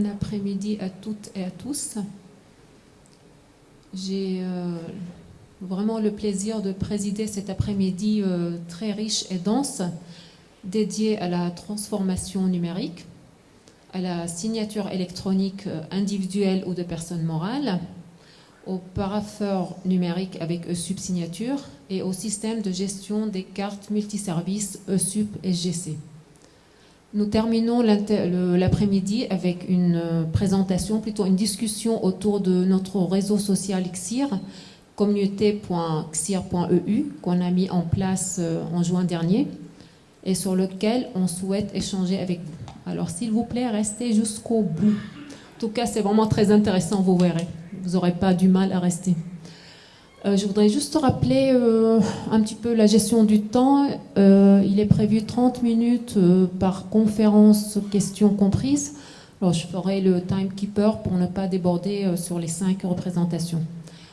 bon après-midi à toutes et à tous. J'ai euh, vraiment le plaisir de présider cet après-midi euh, très riche et dense dédié à la transformation numérique, à la signature électronique euh, individuelle ou de personnes morales, au parapheur numérique avec e-sub-signature et au système de gestion des cartes multiservices e-sub et GC. Nous terminons l'après-midi avec une euh, présentation, plutôt une discussion autour de notre réseau social XIR, communauté.xir.eu, qu'on a mis en place euh, en juin dernier et sur lequel on souhaite échanger avec vous. Alors s'il vous plaît, restez jusqu'au bout. En tout cas, c'est vraiment très intéressant, vous verrez. Vous n'aurez pas du mal à rester. Euh, je voudrais juste rappeler euh, un petit peu la gestion du temps. Euh, il est prévu 30 minutes par conférence, questions comprises. Alors je ferai le timekeeper pour ne pas déborder sur les cinq représentations.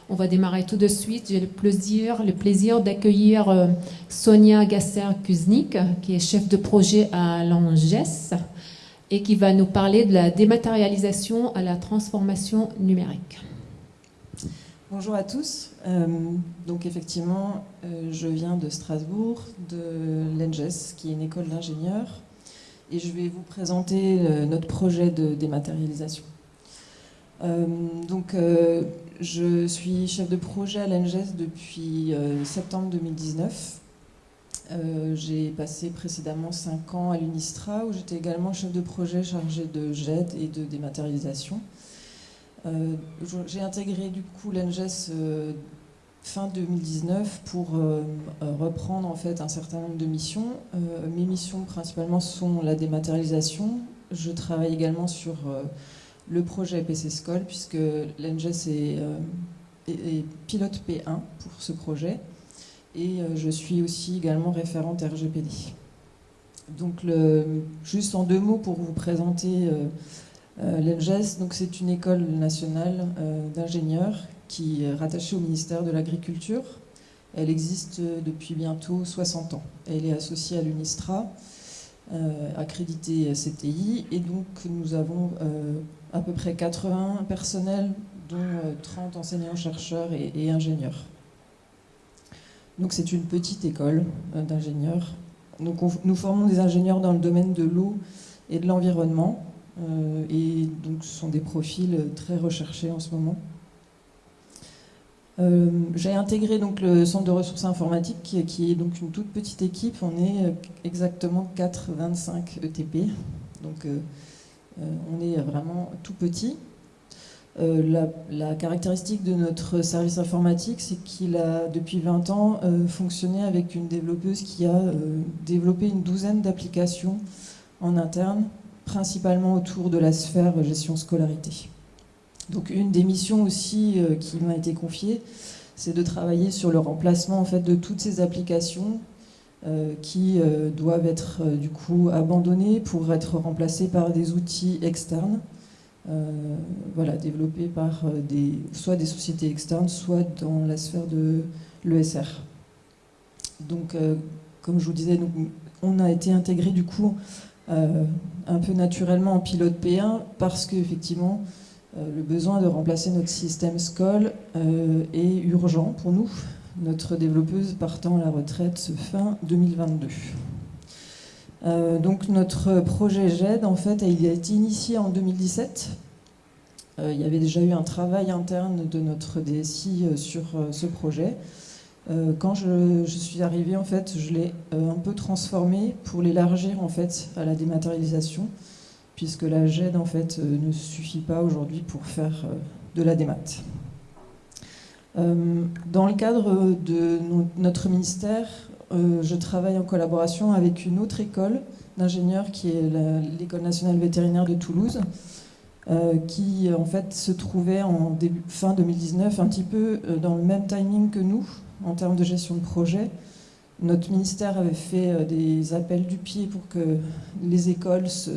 On va démarrer tout de suite. J'ai le plaisir, le plaisir d'accueillir Sonia Gasser-Kuznik, qui est chef de projet à l'ANGES et qui va nous parler de la dématérialisation à la transformation numérique. Bonjour à tous. Euh, donc effectivement, euh, je viens de Strasbourg, de l'ENGES, qui est une école d'ingénieurs, et je vais vous présenter euh, notre projet de dématérialisation. donc je suis chef de projet à l'ENGES depuis septembre 2019. j'ai passé précédemment 5 ans à l'UNISTRA, où j'étais également chef de projet chargé de GED et de dématérialisation. Euh, j'ai intégré du coup l'ENGES euh, fin 2019 pour euh, reprendre en fait un certain nombre de missions. mes missions principalement sont la dématérialisation. Je travaille également sur le projet PC School puisque l'ENGES est, est, pilote P1 pour ce projet et je suis aussi également référente RGPD. Donc juste en deux mots pour vous présenter euh, L'ENGES, c'est une école nationale euh, d'ingénieurs qui est rattachée au ministère de l'Agriculture. Elle existe depuis bientôt 60 ans. Elle est associée à l'UNISTRA, euh, accréditée CTI, et donc nous avons à peu près 80 personnels, dont 30 enseignants-chercheurs et, ingénieurs. Donc c'est une petite école d'ingénieurs. nous formons des ingénieurs dans le domaine de l'eau et de l'environnement. Euh, et donc ce sont des profils très recherchés en ce moment. Euh, j'ai intégré donc le centre de ressources informatiques qui, est donc une toute petite équipe. On est exactement 4-25 ETP, donc euh, on est vraiment tout petit. la, caractéristique de notre service informatique, c'est qu'il a depuis 20 ans fonctionné avec une développeuse qui a développé une douzaine d'applications en interne principalement autour de la sphère gestion scolarité. Donc une des missions aussi euh, qui m'a été confiée, c'est de travailler sur le remplacement en fait, de toutes ces applications euh, qui euh, doivent être du coup abandonnées pour être remplacées par des outils externes, voilà, développés par des, soit des sociétés externes, soit dans la sphère de l'ESR. Donc, comme je vous disais, on a été intégré du coup un peu naturellement en pilote P1 parce qu'effectivement, euh, le besoin de remplacer notre système SCOL euh, est urgent pour nous, notre développeuse partant à la retraite fin 2022. donc notre projet GED, en fait, a été initié en 2017. il y avait déjà eu un travail interne de notre DSI sur ce projet. Euh, quand je, suis arrivée, en fait, je l'ai euh, un peu transformé pour l'élargir en fait à la dématérialisation, puisque la GED en fait euh, ne suffit pas aujourd'hui pour faire de la démat. dans le cadre de notre ministère, je travaille en collaboration avec une autre école d'ingénieurs qui est l'école nationale vétérinaire de Toulouse, qui en fait se trouvait en fin 2019 un petit peu dans le même timing que nous, en termes de gestion de projet. Notre ministère avait fait euh, des appels du pied pour que les écoles se,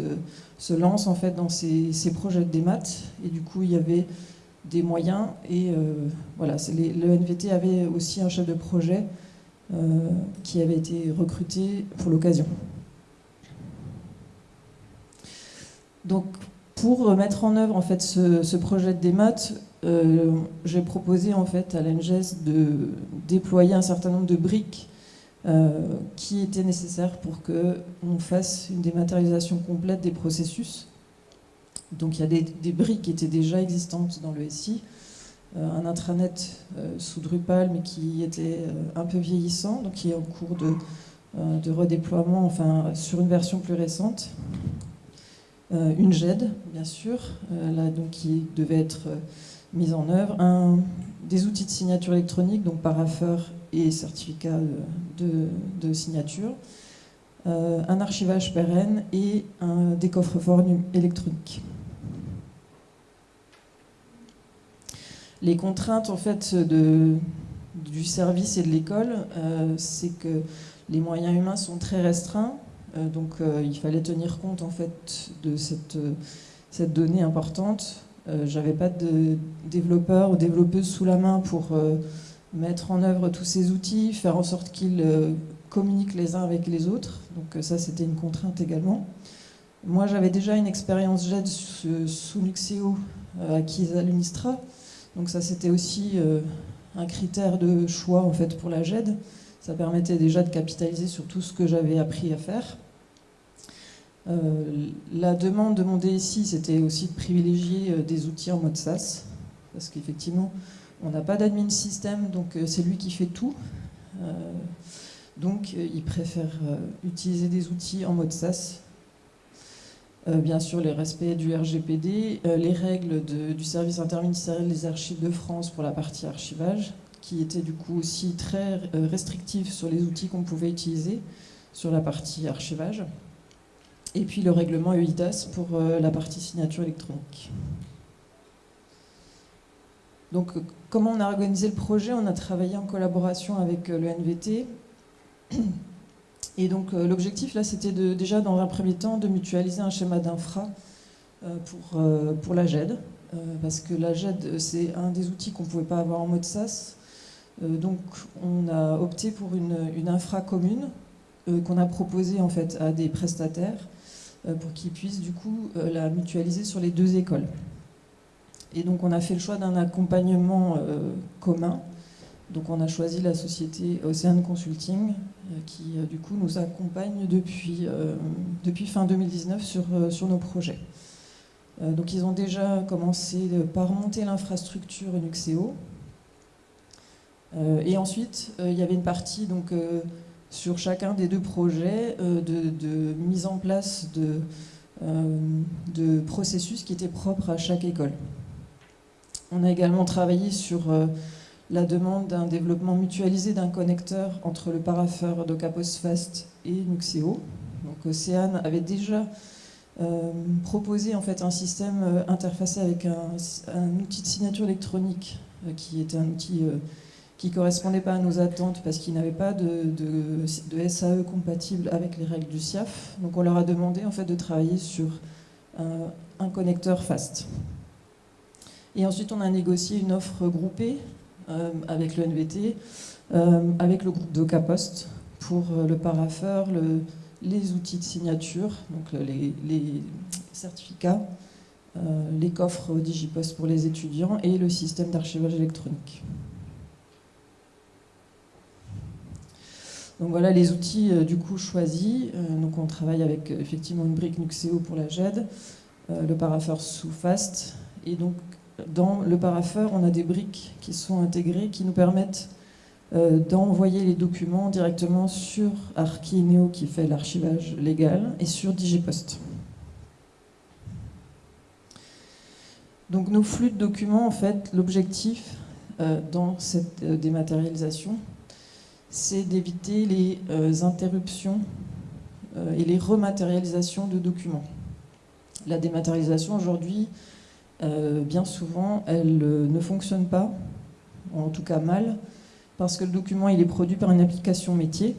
lancent en fait dans ces, projets de démat. Et du coup, il y avait des moyens. Et euh, voilà, le NVT avait aussi un chef de projet euh, qui avait été recruté pour l'occasion. Donc, Pour mettre en œuvre en fait ce, projet de démat, euh, j'ai proposé en fait à l'ENGES de déployer un certain nombre de briques euh, qui étaient nécessaires pour qu'on fasse une dématérialisation complète des processus. Donc il y a des, briques qui étaient déjà existantes dans le SI, euh, un intranet sous Drupal mais qui était un peu vieillissant, donc qui est en cours de, de redéploiement, enfin sur une version plus récente. Une GED, bien sûr, là, donc, qui devait être mise en œuvre, des outils de signature électronique, donc parapheur et certificat de, signature, un archivage pérenne et un, des coffres-forts électroniques. Les contraintes en fait du service et de l'école, c'est que les moyens humains sont très restreints. Euh, donc euh, il fallait tenir compte en fait de euh, cette donnée importante. J'avais pas de développeurs ou développeuses sous la main pour mettre en œuvre tous ces outils, faire en sorte qu'ils communiquent les uns avec les autres. Donc ça, c'était une contrainte également. Moi, j'avais déjà une expérience JED sous Nuxeo acquise à l'UNISTRA. Donc ça, c'était aussi un critère de choix en fait pour la GED. Ça permettait déjà de capitaliser sur tout ce que j'avais appris à faire. Euh, la demande de mon DSI, c'était aussi de privilégier euh, des outils en mode SaaS, parce qu'effectivement, on n'a pas d'admin système, donc euh, c'est lui qui fait tout. donc, il préfère utiliser des outils en mode SaaS. bien sûr, les respects du RGPD, les règles du service interministériel des archives de France pour la partie archivage, qui était du coup aussi très euh, restrictif sur les outils qu'on pouvait utiliser sur la partie archivage. Et puis le règlement EIDAS pour euh, la partie signature électronique. Donc comment on a organisé le projet? On a travaillé en collaboration avec euh, le NVT. Et donc l'objectif là c'était déjà dans un premier temps de mutualiser un schéma d'infra pour, pour la GED. parce que la GED c'est un des outils qu'on ne pouvait pas avoir en mode euh, donc on a opté pour une, infra commune euh, qu'on a proposée en fait à des prestataires euh, pour qu'ils puissent du coup la mutualiser sur les deux écoles. Et donc on a fait le choix d'un accompagnement commun. Donc on a choisi la société Ocean Consulting qui du coup nous accompagne depuis, depuis fin 2019 sur, sur nos projets. donc ils ont déjà commencé par monter l'infrastructure Nuxeo, euh, et ensuite, euh, il y avait une partie donc, euh, sur chacun des deux projets de, mise en place de, de, processus qui étaient propres à chaque école. On a également travaillé sur la demande d'un développement mutualisé d'un connecteur entre le paraffeur Fast et Nuxeo. Donc Océane avait déjà proposé en fait un système interfacé avec un, outil de signature électronique qui était un outil qui ne correspondait pas à nos attentes parce qu'ils n'avaient pas de, SAE compatible avec les règles du SIAF. Donc on leur a demandé en fait de travailler sur un, connecteur FAST. Et ensuite on a négocié une offre groupée euh, avec le NVT, euh, avec le groupe d'Ocapost pour euh, le paraffeur, le, les outils de signature, donc les, les certificats, les coffres Digipost pour les étudiants et le système d'archivage électronique. Donc voilà les outils euh, du coup choisis. Euh, donc on travaille avec euh, effectivement une brique Nuxeo pour la GED, le paraffeur sous FAST. Et donc dans le paraffeur, on a des briques qui sont intégrées qui nous permettent d'envoyer les documents directement sur Archineo qui fait l'archivage légal et sur Digipost. Donc nos flux de documents, en fait, l'objectif dans cette dématérialisation, c'est d'éviter les euh, interruptions euh, et les rematérialisations de documents. La dématérialisation aujourd'hui, euh, bien souvent, elle ne fonctionne pas, en tout cas mal, parce que le document il est produit par une application métier,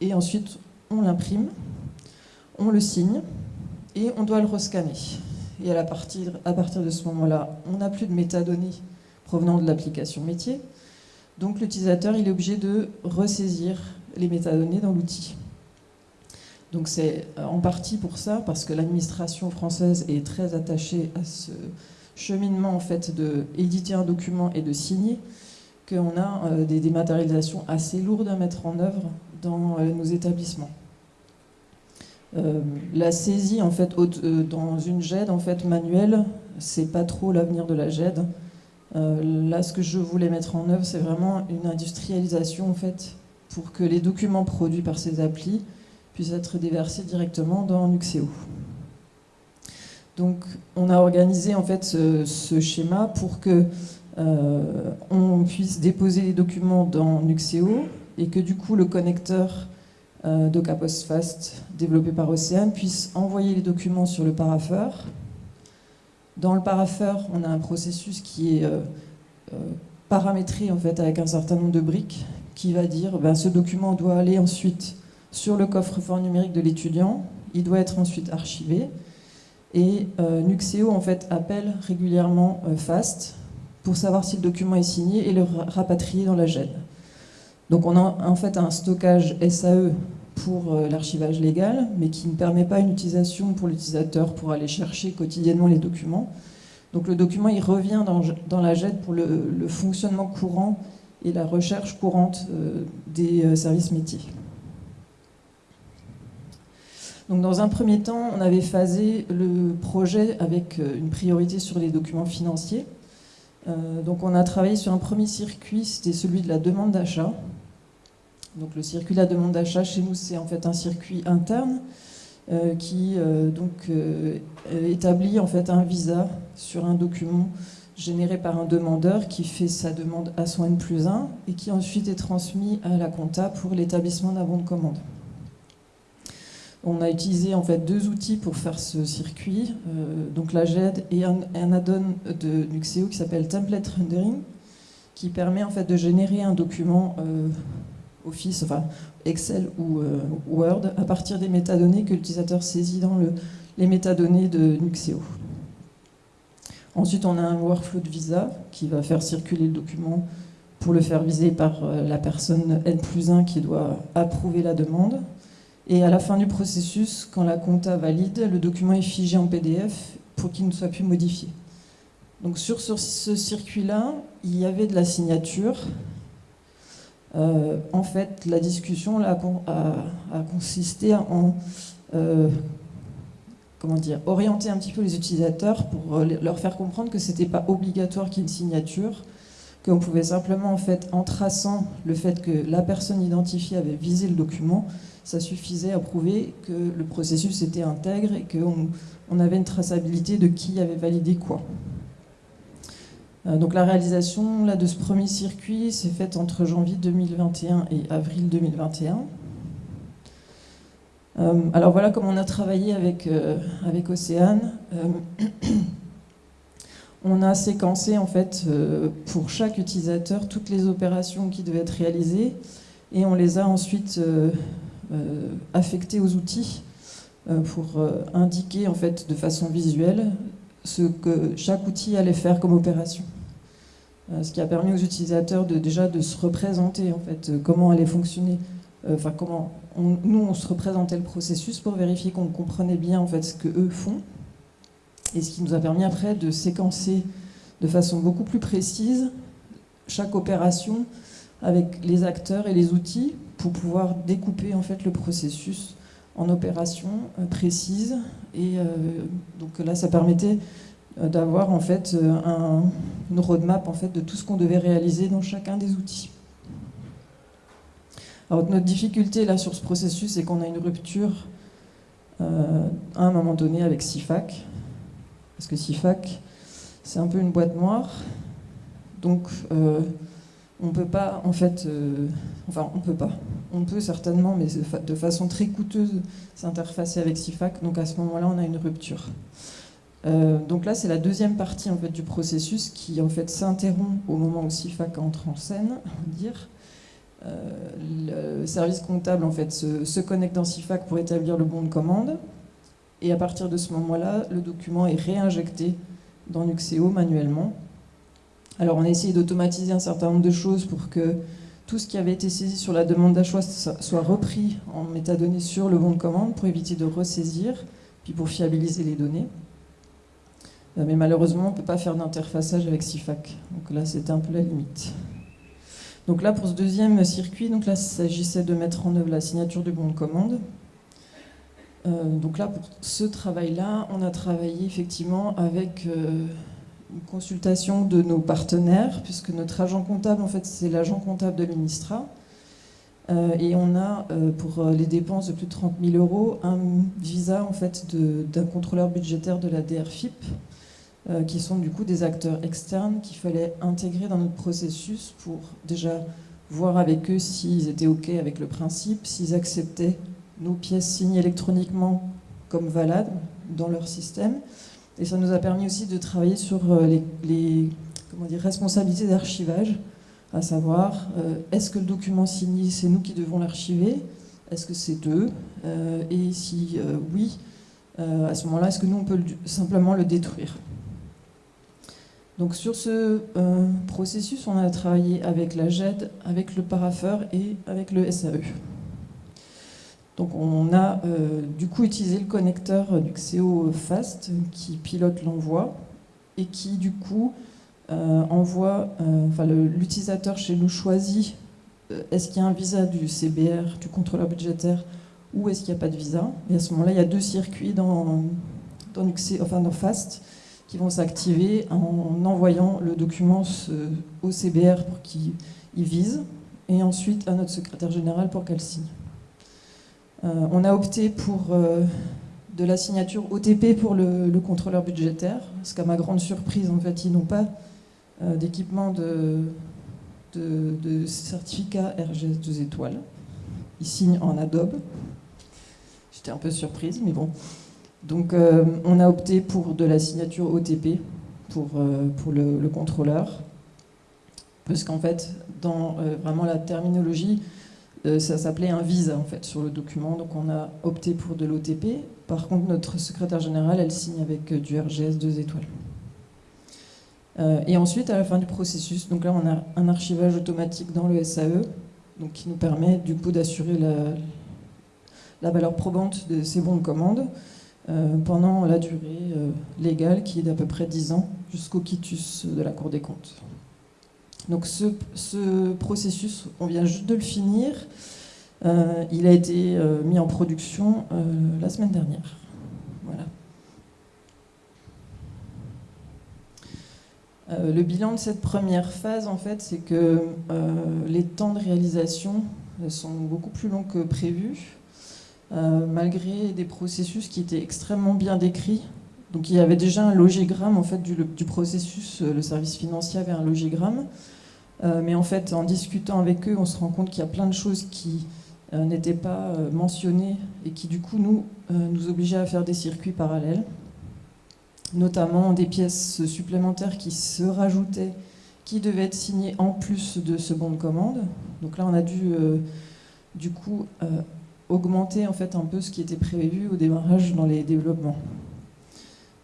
et ensuite on l'imprime, on le signe, et on doit le rescanner. Et à partir, à partir de ce moment-là, on n'a plus de métadonnées provenant de l'application métier, donc l'utilisateur il est obligé de ressaisir les métadonnées dans l'outil. Donc c'est en partie pour ça, parce que l'administration française est très attachée à ce cheminement en fait un document et de signer, qu'on a des dématérialisations assez lourdes à mettre en œuvre dans nos établissements. Euh, la saisie en fait euh, dans une GED en fait manuelle, c'est pas trop l'avenir de la GED. Euh, là, ce que je voulais mettre en œuvre, c'est vraiment une industrialisation en fait pour que les documents produits par ces applis puissent être déversés directement dans Nuxeo. Donc, on a organisé en fait ce, schéma pour que on puisse déposer les documents dans Nuxeo et que du coup le connecteur euh, Fast développé par Océane puisse envoyer les documents sur le paraffeur. Dans le paraffeur, on a un processus qui est euh, euh, paramétré en fait avec un certain nombre de briques qui va dire ben, ce document doit aller ensuite sur le coffre-fort numérique de l'étudiant, il doit être ensuite archivé et euh, Nuxeo en fait appelle régulièrement FAST pour savoir si le document est signé et le rapatrier dans la GED. Donc on a en fait un stockage SAE pour euh, l'archivage légal, mais qui ne permet pas une utilisation pour l'utilisateur pour aller chercher quotidiennement les documents. Donc le document il revient dans, la JET pour le, fonctionnement courant et la recherche courante euh, des euh, services métiers. Donc dans un premier temps, on avait phasé le projet avec une priorité sur les documents financiers. donc on a travaillé sur un premier circuit, c'était celui de la demande d'achat. Donc le circuit de la demande d'achat chez nous, c'est en fait un circuit interne euh, qui euh, donc, euh, établit en fait un visa sur un document généré par un demandeur qui fait sa demande à son N plus 1 et qui ensuite est transmis à la compta pour l'établissement d'un bon de commande. On a utilisé en fait deux outils pour faire ce circuit, donc la GED et un, un add-on de Nuxeo qui s'appelle Template Rendering, qui permet en fait de générer un document Office, enfin Excel ou euh, Word, à partir des métadonnées que l'utilisateur saisit dans le, les métadonnées de Nuxeo. Ensuite, on a un workflow de visa qui va faire circuler le document pour le faire viser par euh, la personne N plus 1 qui doit approuver la demande. Et à la fin du processus, quand la compta valide, le document est figé en PDF pour qu'il ne soit plus modifié. Donc sur ce circuit-là, il y avait de la signature, euh, en fait, la discussion a, consisté en euh, orienter un petit peu les utilisateurs pour euh, leur faire comprendre que ce n'était pas obligatoire qu'il y ait une signature, qu'on pouvait simplement, en fait, en traçant le fait que la personne identifiée avait visé le document, ça suffisait à prouver que le processus était intègre et qu'on on avait une traçabilité de qui avait validé quoi. Euh, donc la réalisation là, de ce premier circuit s'est faite entre janvier 2021 et avril 2021. Euh, alors voilà comment on a travaillé avec, euh, avec Océane. on a séquencé en fait pour chaque utilisateur toutes les opérations qui devaient être réalisées et on les a ensuite affectées aux outils pour indiquer en fait de façon visuelle ce que chaque outil allait faire comme opération. Euh, ce qui a permis aux utilisateurs de, déjà de se représenter en fait euh, comment allait fonctionner, euh, enfin comment nous on se représentait le processus pour vérifier qu'on comprenait bien en fait ce que eux font, et ce qui nous a permis après de séquencer de façon beaucoup plus précise chaque opération avec les acteurs et les outils pour pouvoir découper en fait le processus en opérations précises et donc là ça permettait euh, d'avoir en fait euh, un, une roadmap en fait de tout ce qu'on devait réaliser dans chacun des outils. Alors notre difficulté là sur ce processus, c'est qu'on a une rupture euh, à un moment donné avec CIFAC, parce que CIFAC, c'est un peu une boîte noire, donc euh, on peut pas en fait, enfin on peut pas, on peut certainement, mais de façon très coûteuse s'interfacer avec CIFAC, donc à ce moment-là on a une rupture. Euh, donc là, c'est la deuxième partie en fait, du processus qui en fait s'interrompt au moment où SIFAC entre en scène, on dire. Euh, le service comptable en fait se, connecte dans SIFAC pour établir le bon de commande, et à partir de ce moment-là, le document est réinjecté dans Nuxeo manuellement. Alors on a essayé d'automatiser un certain nombre de choses pour que tout ce qui avait été saisi sur la demande d'achat soit repris en métadonnées sur le bon de commande pour éviter de ressaisir, puis pour fiabiliser les données. Euh, mais malheureusement, on ne peut pas faire d'interfaçage avec CIFAC. Donc là, c'était un peu la limite. Donc là, pour ce deuxième circuit, il s'agissait de mettre en œuvre la signature du bon de commande. Euh, donc là, pour ce travail-là, on a travaillé effectivement avec euh, une consultation de nos partenaires, puisque notre agent comptable, en fait, c'est l'agent comptable de l'UNISTRA. Euh, et on a, pour les dépenses de plus de 30 000 euros, un visa en fait, d'un contrôleur budgétaire de la DRFIP, euh, qui sont du coup des acteurs externes qu'il fallait intégrer dans notre processus pour déjà voir avec eux s'ils étaient OK avec le principe, s'ils acceptaient nos pièces signées électroniquement comme valades dans leur système. Et ça nous a permis aussi de travailler sur euh, les, responsabilités d'archivage, à savoir euh, est-ce que le document signé, c'est nous qui devons l'archiver? Est-ce que c'est eux? Et si oui, à ce moment-là, est-ce que nous, on peut simplement le détruire? Donc sur ce euh, processus, on a travaillé avec la GED, avec le paraffeur et avec le SAE. Donc on a euh, du coup utilisé le connecteur du XEO Fast qui pilote l'envoi et qui du coup euh, envoie, enfin l'utilisateur chez nous choisit est-ce qu'il y a un visa du CBR, du contrôleur budgétaire, ou est-ce qu'il n'y a pas de visa. Et à ce moment-là, il y a deux circuits dans, dans Fast qui vont s'activer en envoyant le document au CBR pour qu'il y vise, et ensuite à notre secrétaire général pour qu'elle signe. Euh, on a opté pour euh, de la signature OTP pour le, contrôleur budgétaire, parce qu'à ma grande surprise, en fait, ils n'ont pas euh, d'équipement de, certificat RGS 2 étoiles. Ils signent en Adobe. J'étais un peu surprise, mais bon. Donc on a opté pour de la signature OTP pour, le, contrôleur, parce qu'en fait, dans vraiment la terminologie, ça s'appelait un visa en fait sur le document, donc on a opté pour de l'OTP. Par contre, notre secrétaire général, elle signe avec du RGS 2 étoiles. et ensuite, à la fin du processus, donc là, on a un archivage automatique dans le SAE, donc qui nous permet du coup d'assurer la, valeur probante de ces bons de commande. Euh, pendant la durée euh, légale qui est d'à peu près 10 ans jusqu'au quitus de la Cour des comptes. Donc ce, processus, on vient juste de le finir. Euh, il a été mis en production la semaine dernière. Voilà. le bilan de cette première phase, en fait, c'est que les temps de réalisation sont beaucoup plus longs que prévu. Euh, malgré des processus qui étaient extrêmement bien décrits. Donc il y avait déjà un logigramme en fait, du, processus, euh, le service financier avait un logigramme, euh, mais en fait en discutant avec eux, on se rend compte qu'il y a plein de choses qui n'étaient pas mentionnées et qui du coup nous, nous obligeaient à faire des circuits parallèles, notamment des pièces supplémentaires qui se rajoutaient, qui devaient être signées en plus de ce bon de commande. Donc là on a dû du coup augmenter en fait un peu ce qui était prévu au démarrage dans les développements.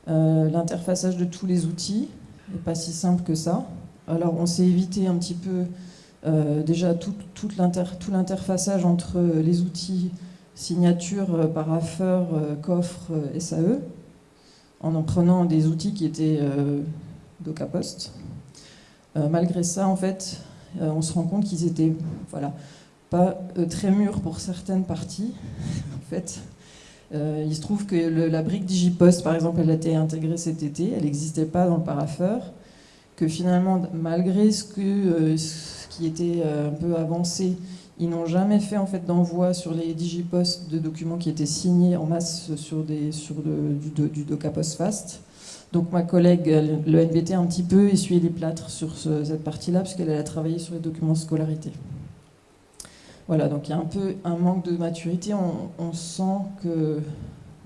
Euh, l'interfaçage de tous les outils n'est pas si simple que ça. Alors on s'est évité un petit peu euh, déjà tout, tout l'interfaçage entre les outils signature, euh, paraffeur, coffre, SAE, en en prenant des outils qui étaient DocaPost. malgré ça, en fait, on se rend compte qu'ils étaient voilà, pas euh, très mûr pour certaines parties, en fait. Euh, il se trouve que la brique Digipost, par exemple, elle a été intégrée cet été, elle n'existait pas dans le paraffeur, que finalement, malgré euh, ce qui était un peu avancé, ils n'ont jamais fait en fait d'envoi sur les Digipost de documents qui étaient signés en masse sur, des, sur du, du DocaPost Fast. Donc ma collègue, le NBT, a un petit peu essuyé les plâtres sur cette partie-là, puisqu'elle a travaillé sur les documents scolarité. Voilà, donc il y a un peu un manque de maturité. On, sent que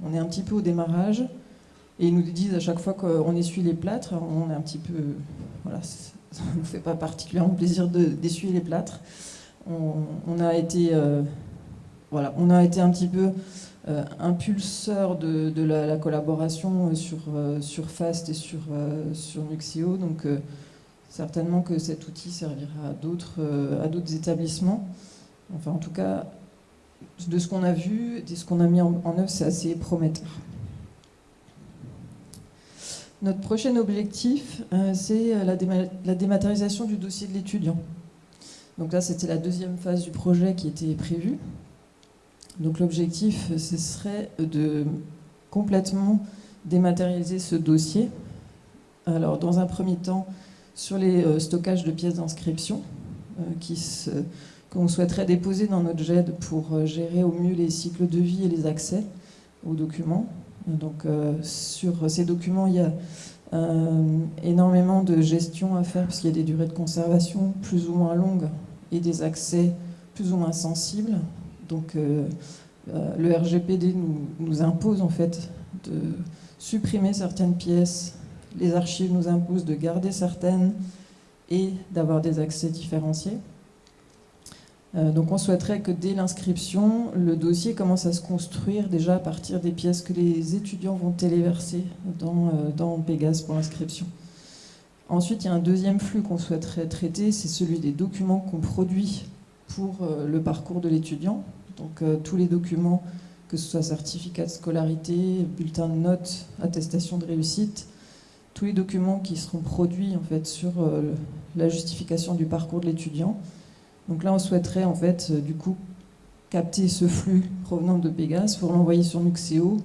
on est un petit peu au démarrage. Et ils nous disent à chaque fois qu'on essuie les plâtres, on est un petit peu. Voilà, ça ne nous fait pas particulièrement plaisir d'essuyer les plâtres. On, a été. Euh, on a été un petit peu euh, impulseur de, la, collaboration sur, euh, sur FAST et sur, sur Nuxio. Donc certainement que cet outil servira à d'autres établissements. Enfin, en tout cas, de ce qu'on a vu, de ce qu'on a mis en, œuvre, c'est assez prometteur. Notre prochain objectif, euh, c'est la, la, dématérialisation du dossier de l'étudiant. Donc là, c'était la deuxième phase du projet qui était prévue. Donc l'objectif, ce serait de complètement dématérialiser ce dossier. Alors, dans un premier temps, sur les euh, stockages de pièces d'inscription, euh, qui se qu'on souhaiterait déposer dans notre GED pour euh, gérer au mieux les cycles de vie et les accès aux documents. Donc euh, sur ces documents, il y a euh, énormément de gestion à faire parce qu'il y a des durées de conservation plus ou moins longues et des accès plus ou moins sensibles. Donc le RGPD nous, nous, impose en fait de supprimer certaines pièces, les archives nous imposent de garder certaines et d'avoir des accès différenciés. Euh, donc on souhaiterait que dès l'inscription, le dossier commence à se construire déjà à partir des pièces que les étudiants vont téléverser dans, euh, dans Pégase pour l'inscription. Ensuite, il y a un deuxième flux qu'on souhaiterait traiter, c'est celui des documents qu'on produit pour euh, le parcours de l'étudiant. Donc tous les documents, que ce soit certificat de scolarité, bulletin de notes, attestation de réussite, tous les documents qui seront produits en fait sur la justification du parcours de l'étudiant donc là, on souhaiterait en fait, euh, du coup, capter ce flux provenant de Pégase pour l'envoyer sur Nuxeo,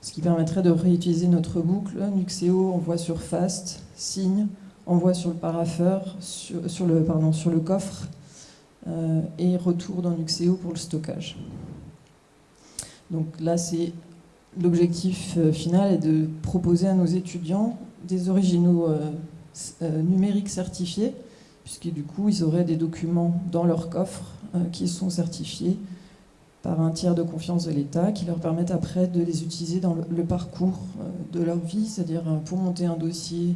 ce qui permettrait de réutiliser notre boucle. Nuxeo envoie sur Fast, signe, envoie sur le paraffeur, sur, le, pardon, sur le coffre, euh, et retour dans Nuxeo pour le stockage. Donc là, c'est l'objectif euh, final est de proposer à nos étudiants des originaux numériques certifiés puisque du coup, ils auraient des documents dans leur coffre euh, qui sont certifiés par un tiers de confiance de l'État, qui leur permettent après de les utiliser dans le, parcours euh, de leur vie, c'est-à-dire euh, pour monter un dossier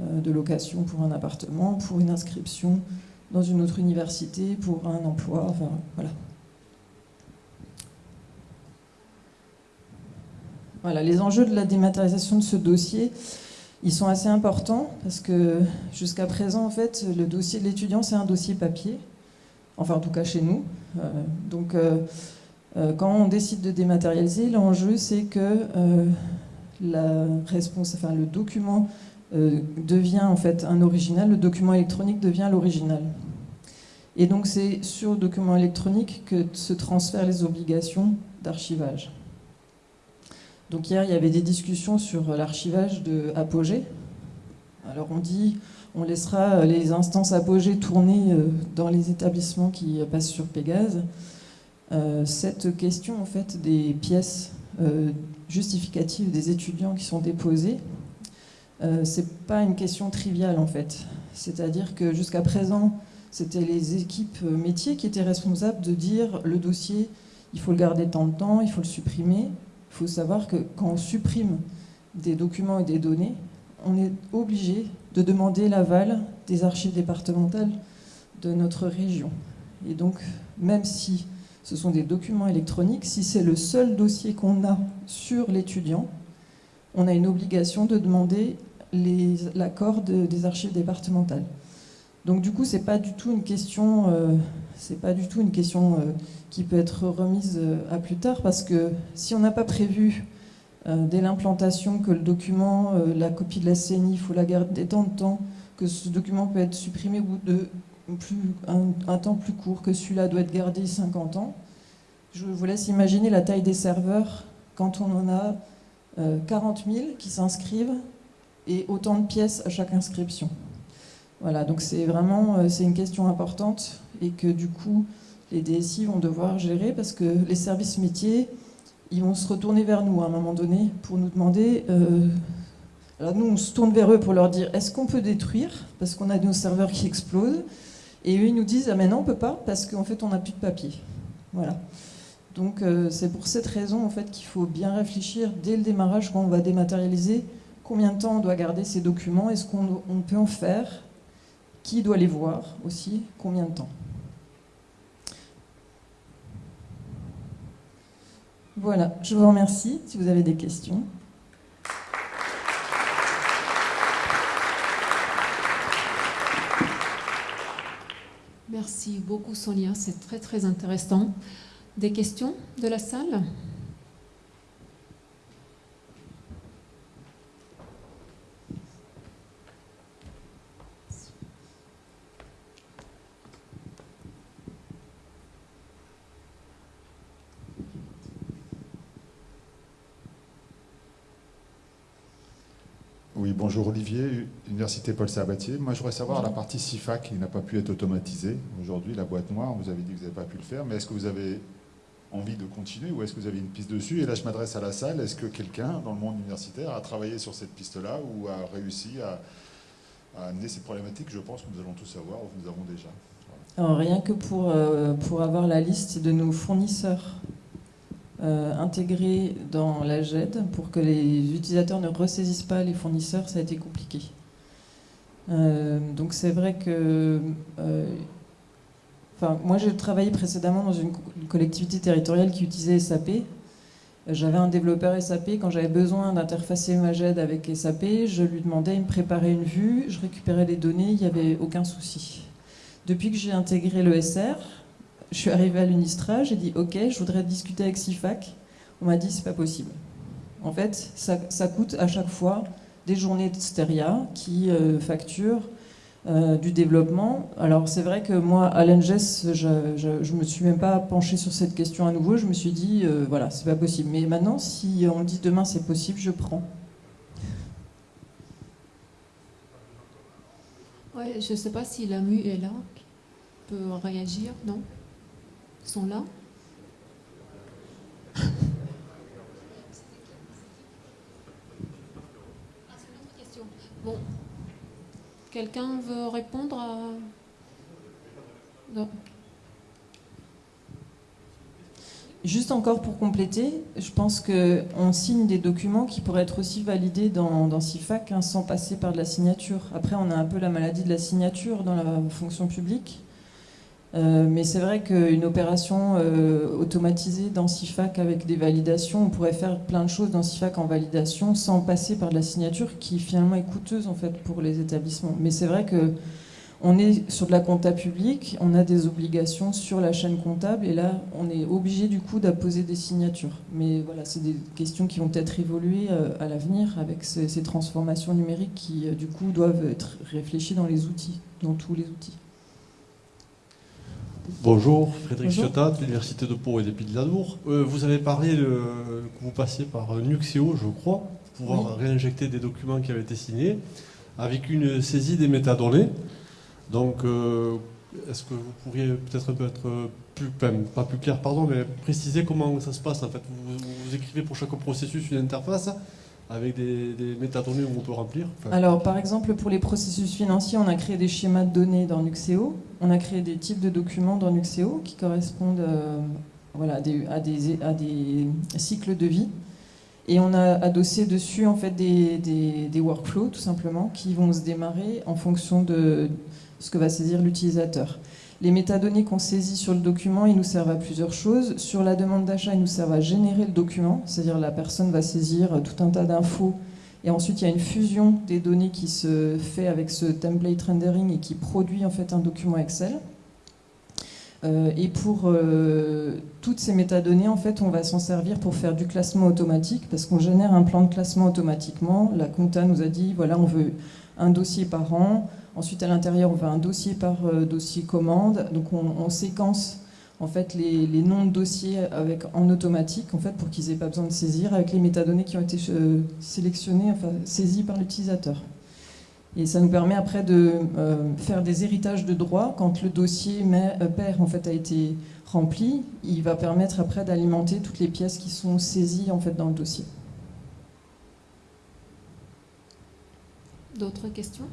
de location pour un appartement, pour une inscription dans une autre université, pour un emploi, voilà. Voilà, les enjeux de la dématérialisation de ce dossier, ils sont assez importants parce que jusqu'à présent, en fait, le dossier de l'étudiant, c'est un dossier papier. Enfin, en tout cas chez nous. Euh, donc, euh, euh, quand on décide de dématérialiser, l'enjeu, c'est que la réponse, enfin, le document devient en fait un original, le document électronique devient l'original. Et donc, c'est sur le document électronique que se transfèrent les obligations d'archivage. Donc hier, il y avait des discussions sur l'archivage de Apogée. Alors on dit, on laissera les instances Apogée tourner euh, dans les établissements qui passent sur Pégase. Euh, cette question en fait des pièces euh, justificatives des étudiants qui sont déposées, c'est pas une question triviale en fait. C'est-à-dire que jusqu'à présent, c'était les équipes métiers qui étaient responsables de dire le dossier, il faut le garder tant de temps, il faut le supprimer. Il faut savoir que quand on supprime des documents et des données, on est obligé de demander l'aval des archives départementales de notre région. Et donc, même si ce sont des documents électroniques, si c'est le seul dossier qu'on a sur l'étudiant, on a une obligation de demander l'accord des archives départementales. Donc du coup, c'est pas du tout une question, euh, c'est pas du tout une question euh, qui peut être remise euh, à plus tard, parce que si on n'a pas prévu dès l'implantation que le document, la copie de la CNI, il faut la garder tant de temps, que ce document peut être supprimé au bout de plus, un, temps plus court, que celui-là doit être gardé 50 ans. Je vous laisse imaginer la taille des serveurs quand on en a 40 000 qui s'inscrivent et autant de pièces à chaque inscription. Voilà, donc c'est vraiment euh, une question importante et que du coup les DSI vont devoir gérer parce que les services métiers ils vont se retourner vers nous à un moment donné pour nous demander. Euh, alors nous on se tourne vers eux pour leur dire est-ce qu'on peut détruire? Parce qu'on a nos serveurs qui explosent et eux ils nous disent ah mais non on peut pas parce qu'en fait on n'a plus de papier. Voilà. Donc euh, c'est pour cette raison en fait qu'il faut bien réfléchir dès le démarrage quand on va dématérialiser combien de temps on doit garder ces documents, est-ce qu'on peut en faire qui doit les voir aussi Combien de temps Voilà, je vous remercie si vous avez des questions. Merci beaucoup Sonia, c'est très très intéressant. Des questions de la salle Oui, bonjour Olivier, Université Paul Sabatier. Moi, je voudrais savoir la partie CIFAC qui n'a pas pu être automatisée. Aujourd'hui, la boîte noire, vous avez dit que vous n'avez pas pu le faire, mais est-ce que vous avez envie de continuer ou est-ce que vous avez une piste dessus? Et là, je m'adresse à la salle. Est-ce que quelqu'un dans le monde universitaire a travaillé sur cette piste-là ou a réussi à, amener ces problématiques? Je pense que nous allons tous savoir ou nous avons déjà. Alors, rien que pour, euh, pour avoir la liste de nos fournisseurs euh, intégrés dans la GED pour que les utilisateurs ne ressaisissent pas les fournisseurs, ça a été compliqué. Euh, donc c'est vrai que... Euh, moi j'ai travaillé précédemment dans une, collectivité territoriale qui utilisait SAP. J'avais un développeur SAP, quand j'avais besoin d'interfacer ma GED avec SAP, je lui demandais, il me préparait une vue, je récupérais les données, il n'y avait aucun souci. Depuis que j'ai intégré le SR, je suis arrivée à l'UNISTRA, j'ai dit ok, je voudrais discuter avec CIFAC. On m'a dit c'est pas possible. En fait, ça, coûte à chaque fois des journées de stéria qui euh, facturent euh, du développement. Alors c'est vrai que moi, à l'ENGES, je, ne me suis même pas penchée sur cette question à nouveau. Je me suis dit, euh, voilà, c'est pas possible. Mais maintenant, si on dit demain c'est possible, je prends. Ouais, je ne sais pas si la MU est là, peut réagir, non? Sont là. Bon. Quelqu'un veut répondre. Non. Juste encore pour compléter, je pense qu'on signe des documents qui pourraient être aussi validés dans, dans CIFAC hein, sans passer par de la signature. Après, on a un peu la maladie de la signature dans la fonction publique. Euh, mais c'est vrai qu'une opération euh, automatisée dans CIFAC avec des validations, on pourrait faire plein de choses dans CIFAC en validation sans passer par de la signature qui finalement est coûteuse en fait pour les établissements. Mais c'est vrai que on est sur de la compta publique, on a des obligations sur la chaîne comptable et là on est obligé du coup d'apposer des signatures. Mais voilà, c'est des questions qui vont peut-être évoluer euh, à l'avenir avec ces, transformations numériques qui du coup doivent être réfléchies dans les outils, dans tous les outils. Bonjour, Frédéric Ciotat, de l'Université de Pau et des Pays de la euh, vous avez parlé de, que vous passiez par Nuxeo, je crois, pour pouvoir réinjecter des documents qui avaient été signés, avec une saisie des métadonnées. Donc, euh, est-ce que vous pourriez peut-être un peu être plus, pas plus clair, pardon, mais préciser comment ça se passe en fait. Vous écrivez pour chaque processus une interface avec des, métadonnées où on peut remplir Alors, par exemple, pour les processus financiers, on a créé des schémas de données dans Nuxeo. On a créé des types de documents dans Nuxeo qui correspondent euh, voilà, à, des, à, des, cycles de vie. Et on a adossé dessus en fait des, des, workflows, tout simplement, qui vont se démarrer en fonction de ce que va saisir l'utilisateur. Les métadonnées qu'on saisit sur le document, ils nous servent à plusieurs choses. Sur la demande d'achat, ils nous servent à générer le document, c'est-à-dire la personne va saisir tout un tas d'infos et ensuite, il y a une fusion des données qui se fait avec ce template rendering et qui produit en fait un document Excel. Euh, et pour euh, toutes ces métadonnées, en fait, on va s'en servir pour faire du classement automatique parce qu'on génère un plan de classement automatiquement. La compta nous a dit, voilà, on veut un dossier par an, Ensuite, à l'intérieur, on va un dossier par euh, dossier commande. Donc, on, séquence en fait les, noms de dossiers avec, en automatique en fait, pour qu'ils n'aient pas besoin de saisir avec les métadonnées qui ont été euh, sélectionnées, enfin saisies par l'utilisateur. Et ça nous permet après de euh, faire des héritages de droits. Quand le dossier pair en fait, a été rempli, il va permettre après d'alimenter toutes les pièces qui sont saisies en fait, dans le dossier. D'autres questions?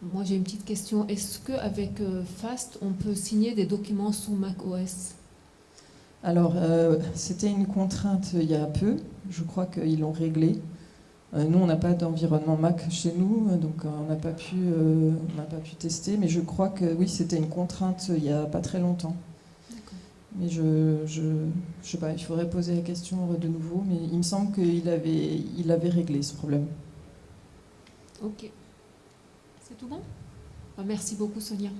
Moi, j'ai une petite question. Est-ce qu'avec euh, FAST, on peut signer des documents sous Mac OS Alors, euh, c'était une contrainte il y a peu. Je crois qu'ils l'ont réglé. Euh, nous, on n'a pas d'environnement Mac chez nous, donc on n'a pas, pu, pas pu tester. Mais je crois que oui, c'était une contrainte il n'y a pas très longtemps. Mais je, je, je sais pas, il faudrait poser la question de nouveau. Mais il me semble qu'il avait, il avait réglé ce problème. Ok. C'est tout bon? Bah, merci beaucoup Sonia.